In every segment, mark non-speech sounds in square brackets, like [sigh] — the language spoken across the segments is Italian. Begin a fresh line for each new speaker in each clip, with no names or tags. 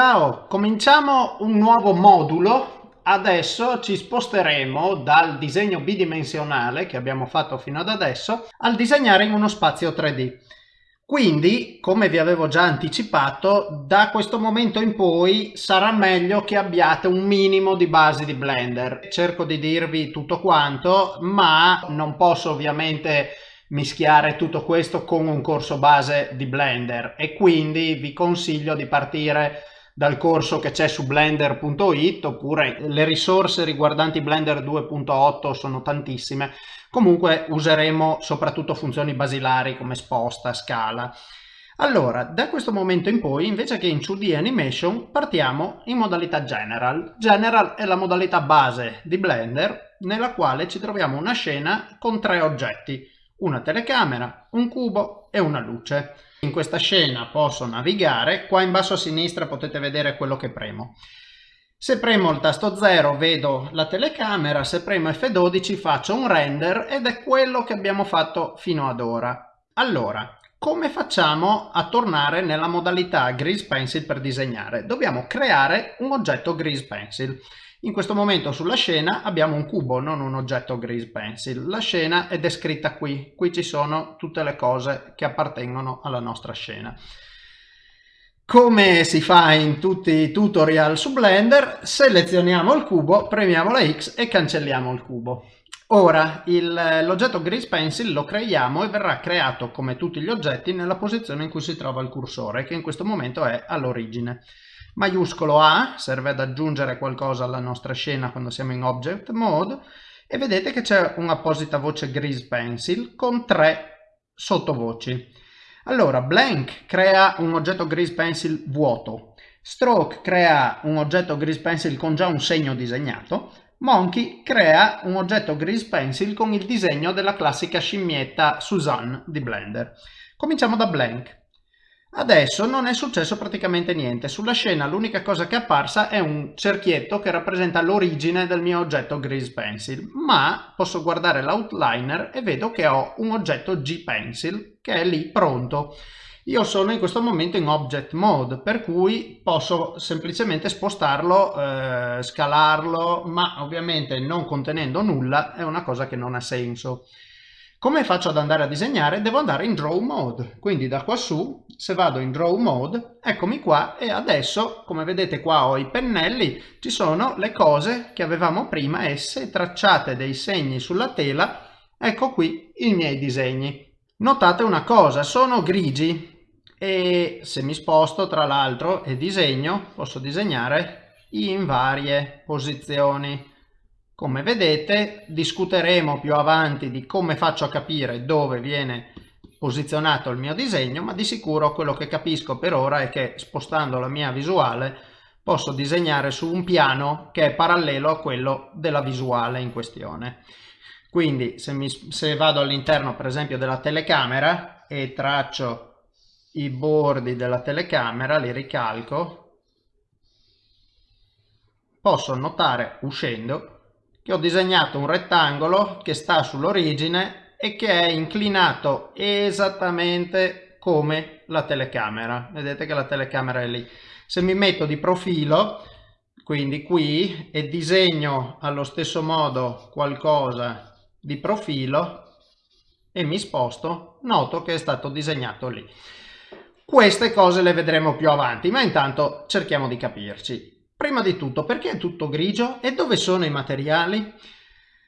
Ciao, cominciamo un nuovo modulo. Adesso ci sposteremo dal disegno bidimensionale che abbiamo fatto fino ad adesso al disegnare in uno spazio 3D. Quindi, come vi avevo già anticipato, da questo momento in poi sarà meglio che abbiate un minimo di basi di Blender. Cerco di dirvi tutto quanto, ma non posso ovviamente mischiare tutto questo con un corso base di Blender e quindi vi consiglio di partire dal corso che c'è su blender.it oppure le risorse riguardanti Blender 2.8 sono tantissime. Comunque useremo soprattutto funzioni basilari come sposta, scala. Allora, da questo momento in poi, invece che in 2D Animation, partiamo in modalità General. General è la modalità base di Blender, nella quale ci troviamo una scena con tre oggetti una telecamera, un cubo e una luce. In questa scena posso navigare, qua in basso a sinistra potete vedere quello che premo. Se premo il tasto 0 vedo la telecamera, se premo F12 faccio un render ed è quello che abbiamo fatto fino ad ora. Allora, come facciamo a tornare nella modalità Grease Pencil per disegnare? Dobbiamo creare un oggetto Grease Pencil. In questo momento sulla scena abbiamo un cubo, non un oggetto Grease Pencil. La scena è descritta qui. Qui ci sono tutte le cose che appartengono alla nostra scena. Come si fa in tutti i tutorial su Blender, selezioniamo il cubo, premiamo la X e cancelliamo il cubo. Ora l'oggetto Grease Pencil lo creiamo e verrà creato come tutti gli oggetti nella posizione in cui si trova il cursore, che in questo momento è all'origine. Maiuscolo A serve ad aggiungere qualcosa alla nostra scena quando siamo in Object Mode e vedete che c'è un'apposita voce Grease Pencil con tre sottovoci. Allora, Blank crea un oggetto Grease Pencil vuoto, Stroke crea un oggetto Grease Pencil con già un segno disegnato, Monkey crea un oggetto Grease Pencil con il disegno della classica scimmietta Suzanne di Blender. Cominciamo da Blank. Adesso non è successo praticamente niente, sulla scena l'unica cosa che è apparsa è un cerchietto che rappresenta l'origine del mio oggetto Grease Pencil, ma posso guardare l'outliner e vedo che ho un oggetto G-Pencil che è lì pronto. Io sono in questo momento in Object Mode, per cui posso semplicemente spostarlo, eh, scalarlo, ma ovviamente non contenendo nulla è una cosa che non ha senso. Come faccio ad andare a disegnare? Devo andare in Draw Mode, quindi da qua su, se vado in Draw Mode, eccomi qua e adesso, come vedete qua ho i pennelli, ci sono le cose che avevamo prima e se tracciate dei segni sulla tela, ecco qui i miei disegni. Notate una cosa, sono grigi e se mi sposto tra l'altro e disegno, posso disegnare in varie posizioni. Come vedete discuteremo più avanti di come faccio a capire dove viene posizionato il mio disegno, ma di sicuro quello che capisco per ora è che spostando la mia visuale posso disegnare su un piano che è parallelo a quello della visuale in questione. Quindi se, mi, se vado all'interno per esempio della telecamera e traccio i bordi della telecamera, li ricalco, posso notare uscendo che ho disegnato un rettangolo che sta sull'origine e che è inclinato esattamente come la telecamera. Vedete che la telecamera è lì. Se mi metto di profilo, quindi qui, e disegno allo stesso modo qualcosa di profilo e mi sposto, noto che è stato disegnato lì. Queste cose le vedremo più avanti, ma intanto cerchiamo di capirci. Prima di tutto, perché è tutto grigio? E dove sono i materiali?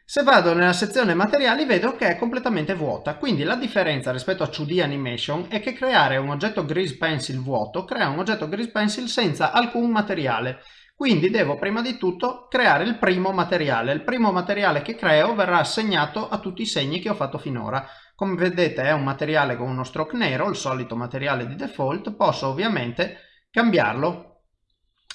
Se vado nella sezione materiali vedo che è completamente vuota, quindi la differenza rispetto a 2D Animation è che creare un oggetto Grease Pencil vuoto crea un oggetto Grease Pencil senza alcun materiale. Quindi devo prima di tutto creare il primo materiale. Il primo materiale che creo verrà assegnato a tutti i segni che ho fatto finora. Come vedete è un materiale con uno stroke nero, il solito materiale di default. Posso ovviamente cambiarlo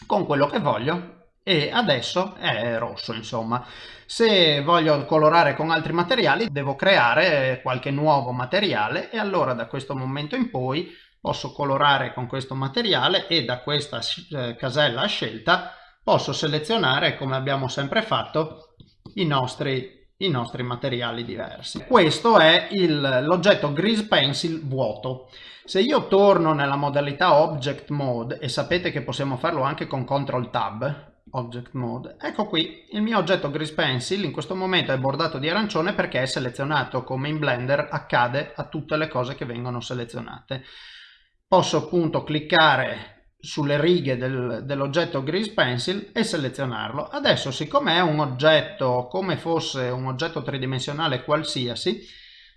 con quello che voglio. E adesso è rosso insomma. Se voglio colorare con altri materiali devo creare qualche nuovo materiale. E allora da questo momento in poi posso colorare con questo materiale e da questa eh, casella scelta posso selezionare come abbiamo sempre fatto i nostri i nostri materiali diversi. Questo è l'oggetto Grease Pencil vuoto. Se io torno nella modalità Object Mode, e sapete che possiamo farlo anche con Ctrl Tab, Object Mode, ecco qui il mio oggetto Grease Pencil in questo momento è bordato di arancione perché è selezionato come in Blender accade a tutte le cose che vengono selezionate. Posso appunto cliccare sulle righe del, dell'oggetto Grease Pencil e selezionarlo. Adesso siccome è un oggetto come fosse un oggetto tridimensionale qualsiasi,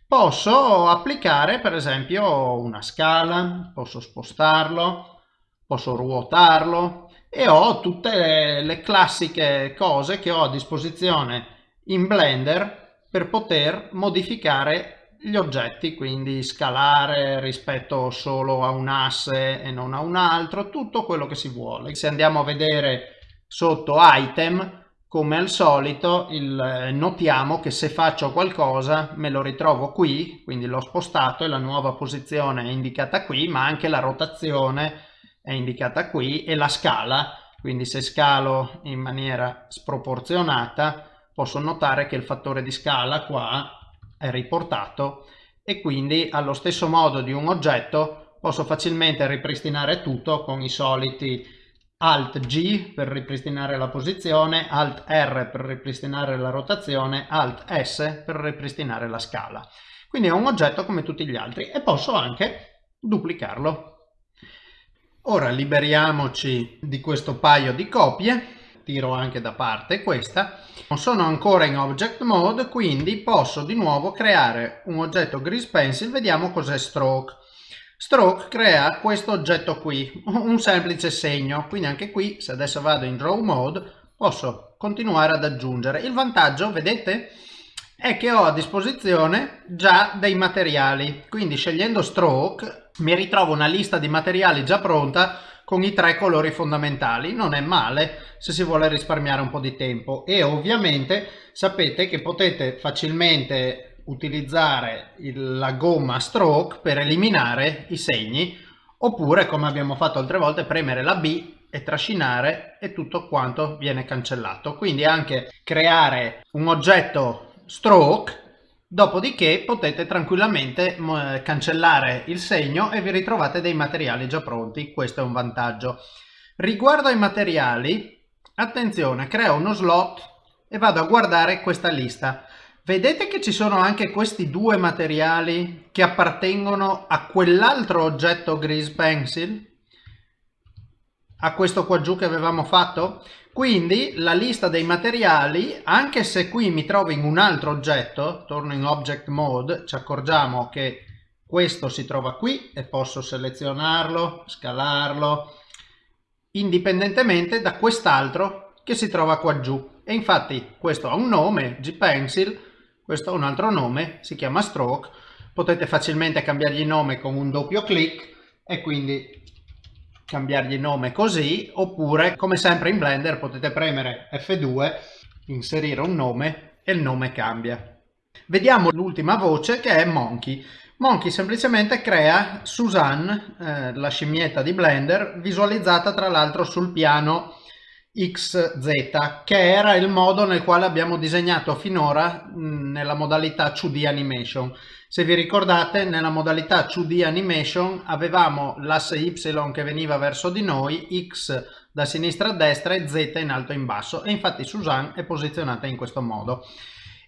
posso applicare per esempio una scala, posso spostarlo, posso ruotarlo e ho tutte le, le classiche cose che ho a disposizione in Blender per poter modificare gli oggetti, quindi scalare rispetto solo a un asse e non a un altro, tutto quello che si vuole. Se andiamo a vedere sotto item, come al solito, il, notiamo che se faccio qualcosa me lo ritrovo qui, quindi l'ho spostato e la nuova posizione è indicata qui, ma anche la rotazione è indicata qui e la scala, quindi se scalo in maniera sproporzionata posso notare che il fattore di scala qua riportato e quindi allo stesso modo di un oggetto posso facilmente ripristinare tutto con i soliti Alt G per ripristinare la posizione, Alt R per ripristinare la rotazione, Alt S per ripristinare la scala. Quindi è un oggetto come tutti gli altri e posso anche duplicarlo. Ora liberiamoci di questo paio di copie tiro anche da parte. Questa non sono ancora in object mode quindi posso di nuovo creare un oggetto grease pencil. Vediamo cos'è stroke. Stroke crea questo oggetto qui un semplice segno. Quindi anche qui se adesso vado in draw mode posso continuare ad aggiungere. Il vantaggio vedete è che ho a disposizione già dei materiali. Quindi scegliendo stroke mi ritrovo una lista di materiali già pronta con i tre colori fondamentali. Non è male se si vuole risparmiare un po' di tempo. E ovviamente sapete che potete facilmente utilizzare il, la gomma stroke per eliminare i segni oppure come abbiamo fatto altre volte premere la B e trascinare e tutto quanto viene cancellato. Quindi anche creare un oggetto stroke Dopodiché potete tranquillamente cancellare il segno e vi ritrovate dei materiali già pronti, questo è un vantaggio. Riguardo ai materiali, attenzione, creo uno slot e vado a guardare questa lista. Vedete che ci sono anche questi due materiali che appartengono a quell'altro oggetto Grease Pencil? A questo qua giù che avevamo fatto? Quindi la lista dei materiali, anche se qui mi trovo in un altro oggetto, torno in Object Mode, ci accorgiamo che questo si trova qui e posso selezionarlo, scalarlo, indipendentemente da quest'altro che si trova qua giù. E infatti questo ha un nome, G-Pencil, questo ha un altro nome, si chiama Stroke, potete facilmente cambiargli nome con un doppio clic e quindi cambiargli nome così oppure come sempre in Blender potete premere F2 inserire un nome e il nome cambia. Vediamo l'ultima voce che è Monkey. Monkey semplicemente crea Suzanne eh, la scimmietta di Blender visualizzata tra l'altro sul piano XZ che era il modo nel quale abbiamo disegnato finora mh, nella modalità 2D animation se vi ricordate nella modalità 2D animation avevamo l'asse Y che veniva verso di noi, X da sinistra a destra e Z in alto e in basso e infatti Suzanne è posizionata in questo modo.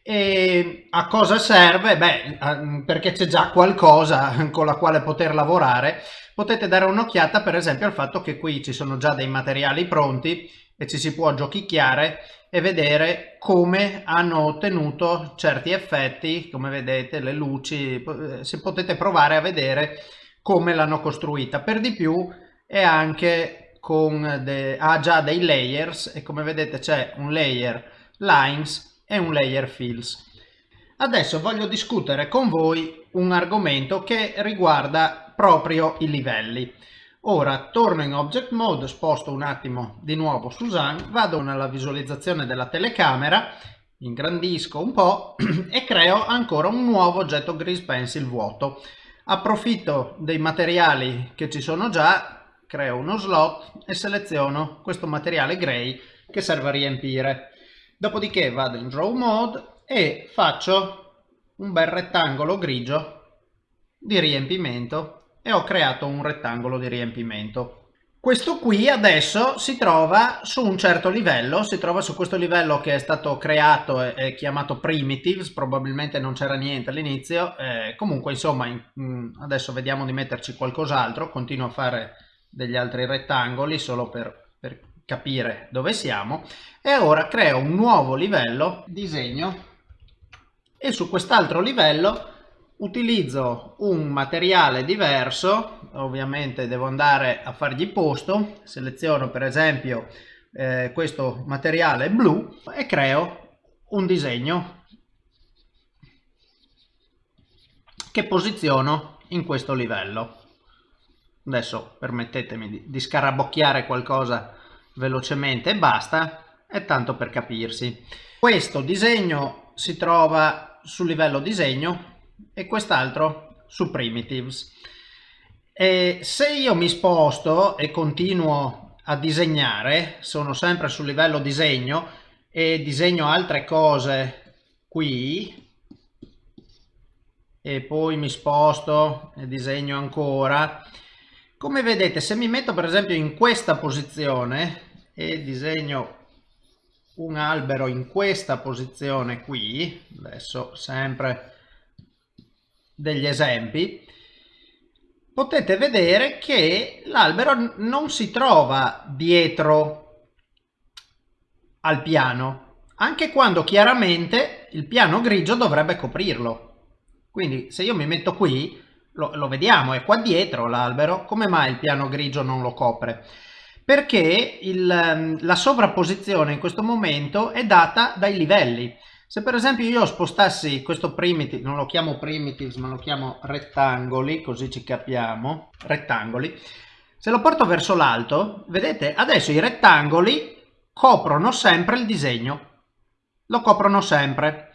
E a cosa serve? Beh, perché c'è già qualcosa [laughs] con la quale poter lavorare. Potete dare un'occhiata per esempio al fatto che qui ci sono già dei materiali pronti e ci si può giochicchiare e vedere come hanno ottenuto certi effetti, come vedete le luci, eh, se potete provare a vedere come l'hanno costruita. Per di più è anche con de, ha già dei layers e come vedete c'è un layer lines e un layer fills. Adesso voglio discutere con voi un argomento che riguarda proprio i livelli. Ora torno in Object Mode, sposto un attimo di nuovo Suzanne, vado nella visualizzazione della telecamera, ingrandisco un po' [clears throat] e creo ancora un nuovo oggetto Grease Pencil vuoto. Approfitto dei materiali che ci sono già, creo uno slot e seleziono questo materiale gray che serve a riempire. Dopodiché vado in Draw Mode e faccio un bel rettangolo grigio di riempimento e ho creato un rettangolo di riempimento. Questo qui adesso si trova su un certo livello, si trova su questo livello che è stato creato e, chiamato primitives, probabilmente non c'era niente all'inizio, eh, comunque insomma in, mm, adesso vediamo di metterci qualcos'altro, continuo a fare degli altri rettangoli solo per, per capire dove siamo e ora creo un nuovo livello, disegno e su quest'altro livello utilizzo un materiale diverso ovviamente devo andare a fargli posto seleziono per esempio eh, questo materiale blu e creo un disegno che posiziono in questo livello. Adesso permettetemi di, di scarabocchiare qualcosa velocemente e basta è tanto per capirsi. Questo disegno si trova sul livello disegno e quest'altro su primitives. E se io mi sposto e continuo a disegnare, sono sempre sul livello disegno e disegno altre cose qui e poi mi sposto e disegno ancora. Come vedete se mi metto per esempio in questa posizione e disegno un albero in questa posizione qui, adesso sempre degli esempi, potete vedere che l'albero non si trova dietro al piano, anche quando chiaramente il piano grigio dovrebbe coprirlo. Quindi se io mi metto qui, lo, lo vediamo, è qua dietro l'albero, come mai il piano grigio non lo copre? Perché il, la sovrapposizione in questo momento è data dai livelli. Se per esempio io spostassi questo primitive, non lo chiamo primitives ma lo chiamo rettangoli, così ci capiamo, rettangoli, se lo porto verso l'alto, vedete, adesso i rettangoli coprono sempre il disegno, lo coprono sempre,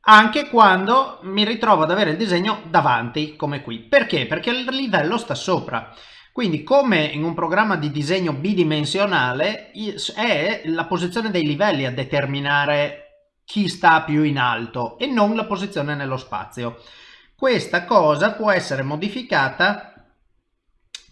anche quando mi ritrovo ad avere il disegno davanti, come qui. Perché? Perché il livello sta sopra. Quindi come in un programma di disegno bidimensionale è la posizione dei livelli a determinare chi sta più in alto e non la posizione nello spazio. Questa cosa può essere modificata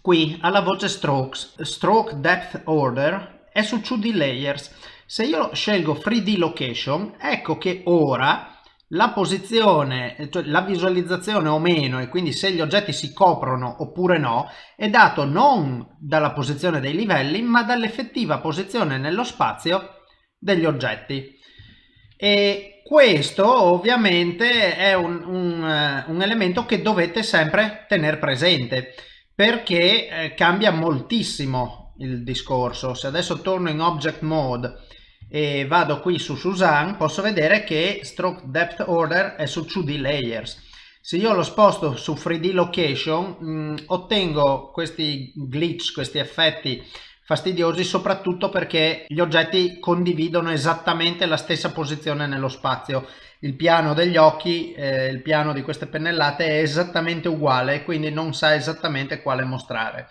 qui alla voce strokes, stroke depth order è su 2D layers. Se io scelgo 3D location, ecco che ora la posizione, cioè la visualizzazione o meno e quindi se gli oggetti si coprono oppure no, è dato non dalla posizione dei livelli ma dall'effettiva posizione nello spazio degli oggetti e questo ovviamente è un, un, eh, un elemento che dovete sempre tenere presente perché eh, cambia moltissimo il discorso. Se adesso torno in object mode e vado qui su Susan posso vedere che stroke depth order è su 2D layers. Se io lo sposto su 3D location mh, mm, ottengo questi glitch questi effetti fastidiosi soprattutto perché gli oggetti condividono esattamente la stessa posizione nello spazio. Il piano degli occhi eh, il piano di queste pennellate è esattamente uguale quindi non sa esattamente quale mostrare.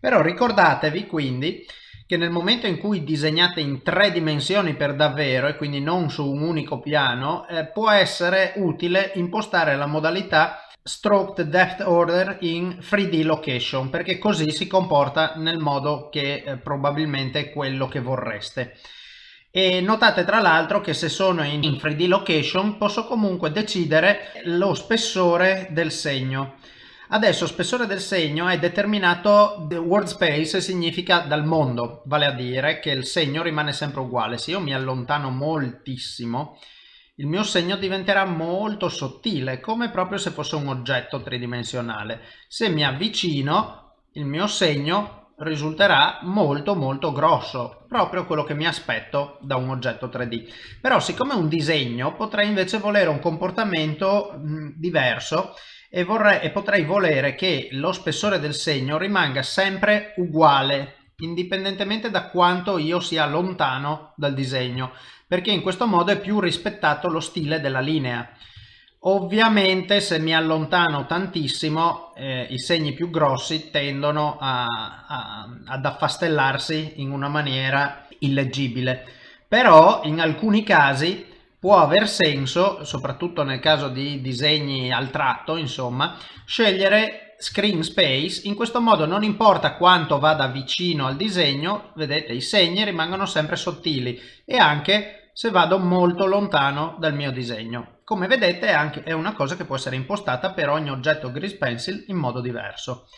Però ricordatevi quindi che nel momento in cui disegnate in tre dimensioni per davvero e quindi non su un unico piano eh, può essere utile impostare la modalità stroked depth order in 3D location perché così si comporta nel modo che eh, probabilmente è quello che vorreste. E notate tra l'altro che se sono in 3D location posso comunque decidere lo spessore del segno. Adesso spessore del segno è determinato world space significa dal mondo vale a dire che il segno rimane sempre uguale. Se io mi allontano moltissimo il mio segno diventerà molto sottile, come proprio se fosse un oggetto tridimensionale. Se mi avvicino, il mio segno risulterà molto molto grosso, proprio quello che mi aspetto da un oggetto 3D. Però siccome è un disegno, potrei invece volere un comportamento mh, diverso e, vorrei, e potrei volere che lo spessore del segno rimanga sempre uguale indipendentemente da quanto io sia lontano dal disegno perché in questo modo è più rispettato lo stile della linea. Ovviamente se mi allontano tantissimo eh, i segni più grossi tendono a, a, ad affastellarsi in una maniera illeggibile. Però in alcuni casi può aver senso, soprattutto nel caso di disegni al tratto, insomma, scegliere screen space, in questo modo non importa quanto vada vicino al disegno, vedete i segni rimangono sempre sottili e anche se vado molto lontano dal mio disegno. Come vedete è, anche, è una cosa che può essere impostata per ogni oggetto Grease Pencil in modo diverso.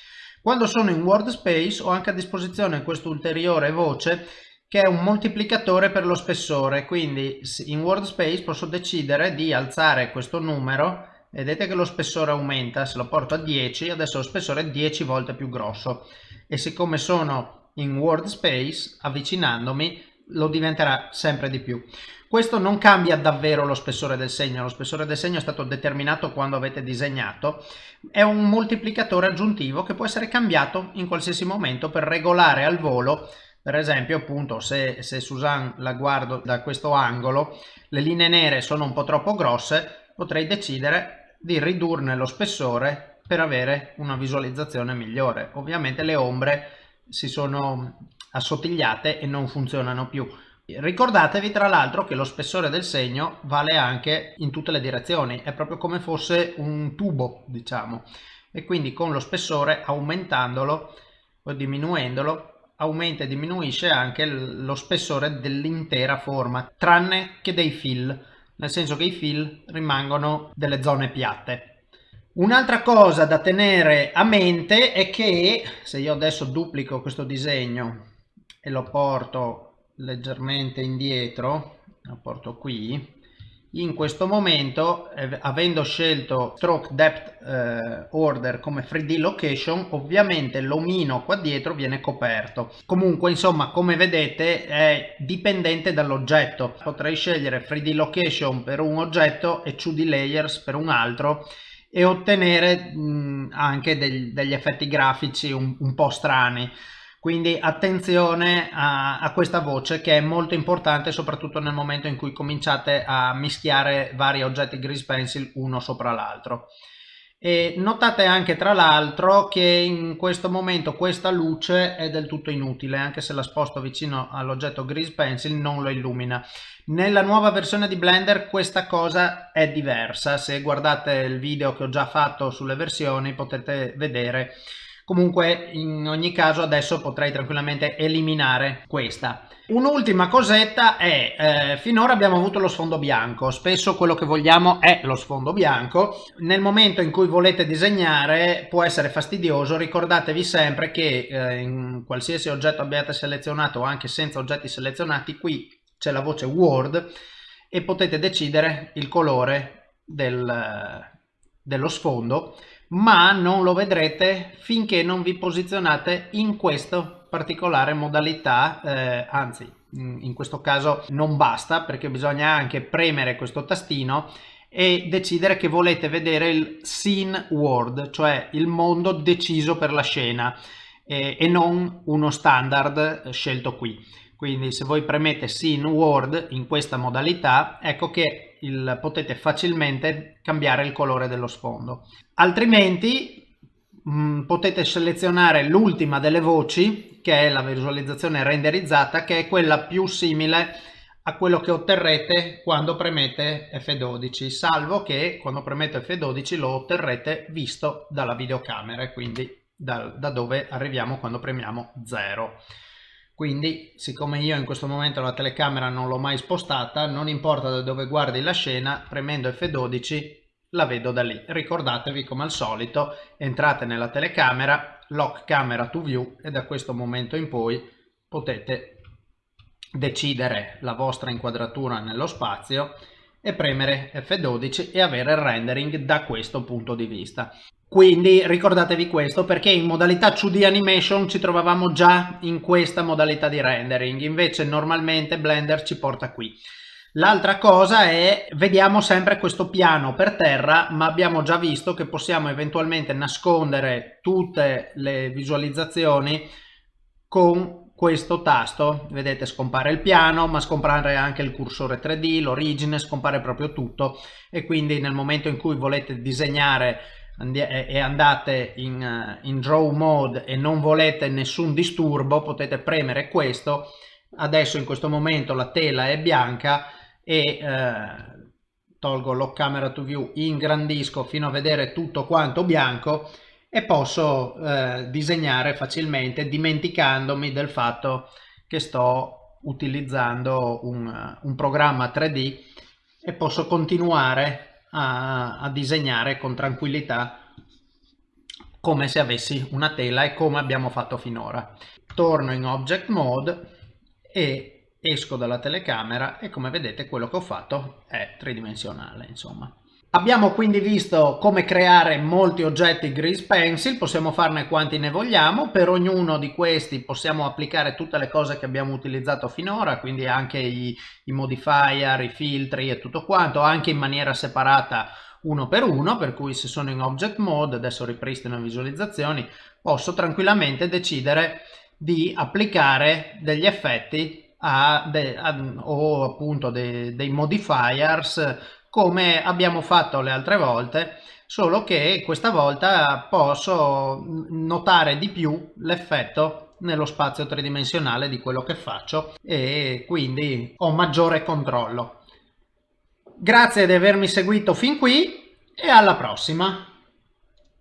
Quando sono in Wordspace ho anche a disposizione questo ulteriore voce che è un moltiplicatore per lo spessore, quindi in Wordspace posso decidere di alzare questo numero, vedete che lo spessore aumenta, se lo porto a 10 adesso lo spessore è 10 volte più grosso. E siccome sono in Wordspace avvicinandomi lo diventerà sempre di più. Questo non cambia davvero lo spessore del segno, lo spessore del segno è stato determinato quando avete disegnato, è un moltiplicatore aggiuntivo che può essere cambiato in qualsiasi momento per regolare al volo, per esempio appunto se, se Suzanne la guardo da questo angolo, le linee nere sono un po' troppo grosse, potrei decidere di ridurne lo spessore per avere una visualizzazione migliore. Ovviamente le ombre si sono assottigliate e non funzionano più. Ricordatevi tra l'altro che lo spessore del segno vale anche in tutte le direzioni, è proprio come fosse un tubo diciamo e quindi con lo spessore aumentandolo o diminuendolo aumenta e diminuisce anche lo spessore dell'intera forma tranne che dei fill nel senso che i fill rimangono delle zone piatte. Un'altra cosa da tenere a mente è che se io adesso duplico questo disegno e lo porto leggermente indietro lo porto qui in questo momento eh, avendo scelto stroke depth eh, order come 3d location ovviamente l'omino qua dietro viene coperto. Comunque insomma come vedete è dipendente dall'oggetto. Potrei scegliere 3d location per un oggetto e 2d layers per un altro e ottenere mh, anche degli, degli effetti grafici un, un po' strani quindi attenzione a, a, questa voce che è molto importante soprattutto nel momento in cui cominciate a mischiare vari oggetti grease pencil uno sopra l'altro. E notate anche tra l'altro che in questo momento questa luce è del tutto inutile anche se la sposto vicino all'oggetto grease pencil non lo illumina. Nella nuova versione di Blender questa cosa è diversa, se guardate il video che ho già fatto sulle versioni potete vedere Comunque in ogni caso adesso potrei tranquillamente eliminare questa. Un'ultima cosetta è, eh, finora abbiamo avuto lo sfondo bianco, spesso quello che vogliamo è lo sfondo bianco. Nel momento in cui volete disegnare può essere fastidioso, ricordatevi sempre che eh, in qualsiasi oggetto abbiate selezionato o anche senza oggetti selezionati, qui c'è la voce Word e potete decidere il colore del, dello sfondo ma non lo vedrete finché non vi posizionate in questa particolare modalità, eh, anzi in questo caso non basta perché bisogna anche premere questo tastino e decidere che volete vedere il scene world, cioè il mondo deciso per la scena eh, e non uno standard scelto qui. Quindi se voi premete scene world in questa modalità, ecco che il, potete facilmente cambiare il colore dello sfondo. Altrimenti mh, mm, potete selezionare l'ultima delle voci, che è la visualizzazione renderizzata, che è quella più simile a quello che otterrete quando premete F12, salvo che quando premete F12 lo otterrete visto dalla videocamera, quindi da, da dove arriviamo quando premiamo 0 quindi siccome io in questo momento la telecamera non l'ho mai spostata non importa da dove guardi la scena premendo F12 la vedo da lì. Ricordatevi come al solito entrate nella telecamera lock camera to view e da questo momento in poi potete decidere la vostra inquadratura nello spazio e premere F12 e avere il rendering da questo punto di vista quindi ricordatevi questo perché in modalità 2D animation ci trovavamo già in questa modalità di rendering, invece normalmente Blender ci porta qui. L'altra cosa è, vediamo sempre questo piano per terra, ma abbiamo già visto che possiamo eventualmente nascondere tutte le visualizzazioni con questo tasto. Vedete scompare il piano, ma scompare anche il cursore 3D, l'origine, scompare proprio tutto e quindi nel momento in cui volete disegnare e andate in, eh, in draw mode e non volete nessun disturbo potete premere questo. Adesso in questo momento la tela è bianca e eh, tolgo lock camera to view, ingrandisco fino a vedere tutto quanto bianco e posso eh, disegnare facilmente dimenticandomi del fatto che sto utilizzando un, un programma 3D e posso continuare a, a disegnare con tranquillità come se avessi una tela e come abbiamo fatto finora. Torno in Object Mode e esco dalla telecamera e come vedete quello che ho fatto è tridimensionale insomma. Abbiamo quindi visto come creare molti oggetti Grease Pencil, possiamo farne quanti ne vogliamo, per ognuno di questi possiamo applicare tutte le cose che abbiamo utilizzato finora, quindi anche i, i modifier, i filtri e tutto quanto, anche in maniera separata uno per uno, per cui se sono in Object Mode, adesso ripristino visualizzazioni, posso tranquillamente decidere di applicare degli effetti a de, a, o appunto de, dei modifiers come abbiamo fatto le altre volte solo che questa volta posso notare di più l'effetto nello spazio tridimensionale di quello che faccio e quindi ho maggiore controllo. Grazie di avermi seguito fin qui e alla prossima!